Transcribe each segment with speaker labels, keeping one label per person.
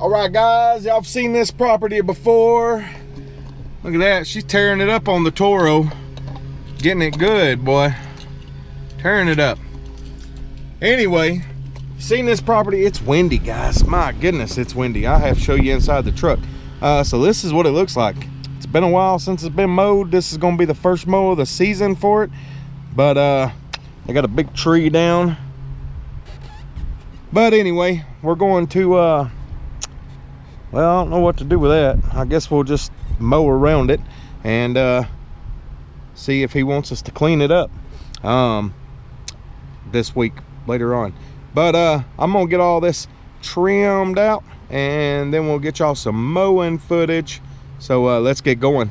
Speaker 1: All right, guys, y'all have seen this property before. Look at that, she's tearing it up on the Toro. Getting it good, boy. Tearing it up. Anyway, seen this property, it's windy, guys. My goodness, it's windy. I have to show you inside the truck. Uh, so this is what it looks like. It's been a while since it's been mowed. This is gonna be the first mow of the season for it. But uh, I got a big tree down. But anyway, we're going to uh, well i don't know what to do with that. I guess we'll just mow around it and uh, see if he wants us to clean it up um, this week later on. But uh, i'm gonna get all this trimmed out and then we'll get y'all some mowing footage. So uh, let's get going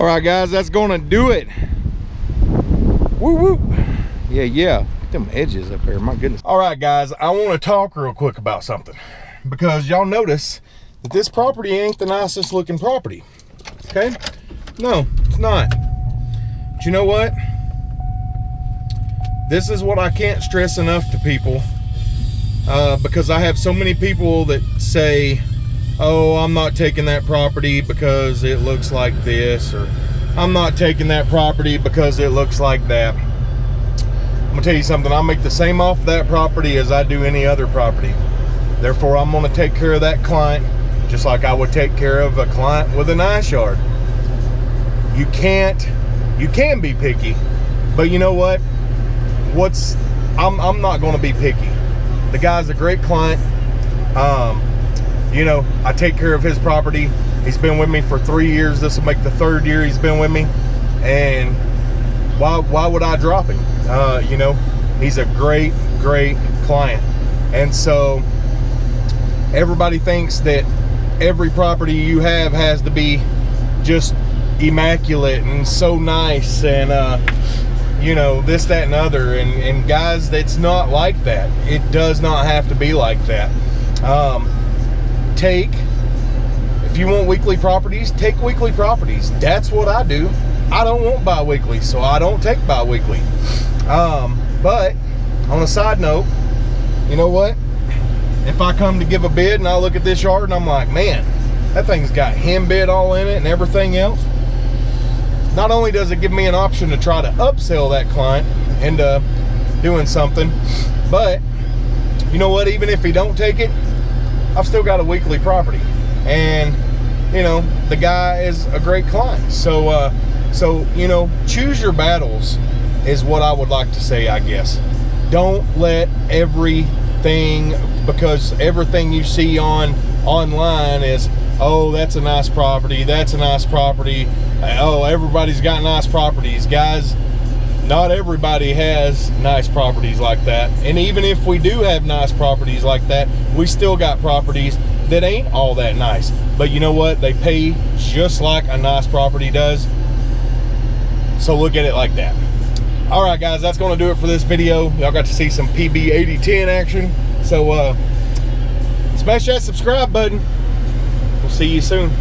Speaker 1: all right guys that's gonna do it. Woo woo. Yeah yeah. Look them edges up there my goodness. All right guys i want to talk real quick about something. Because y'all notice that this property ain't the nicest looking property okay? No it's not. But you know what? This is what i can't stress enough to people uh, because I have so many people that say, oh, I'm not taking that property because it looks like this, or I'm not taking that property because it looks like that. I'm gonna tell you something, I make the same off that property as I do any other property. Therefore, I'm gonna take care of that client just like I would take care of a client with a nice yard. You can't, you can be picky, but you know what? What's, I'm, I'm not gonna be picky. The guy's a great client. Um, you know, I take care of his property. He's been with me for three years. This will make the third year he's been with me. And why, why would I drop him? Uh, you know, he's a great, great client. And so everybody thinks that every property you have has to be just immaculate and so nice and uh, you know this that and other and, and guys that's not like that it does not have to be like that um, take if you want weekly properties take weekly properties. That's what I do. I don't want bi-weekly so I don't take bi-weekly. Um, but on a side note you know what? If I come to give a bid and I look at this yard and I'm like, man, that thing's got henbit all in it and everything else. Not only does it give me an option to try to upsell that client into doing something, but you know what, even if he don't take it, I've still got a weekly property. And you know, the guy is a great client. So uh so, you know, choose your battles is what I would like to say, I guess. Don't let everything, because everything you see on online is oh that's a nice property that's a nice property oh everybody's got nice properties guys not everybody has nice properties like that. And even if we do have nice properties like that we still got properties that ain't all that nice. But you know what? They pay just like a nice property does. So look at it like that. All right guys that's going to do it for this video. Y'all got to see some pb 8010 action. So uh smash that subscribe button. We'll see you soon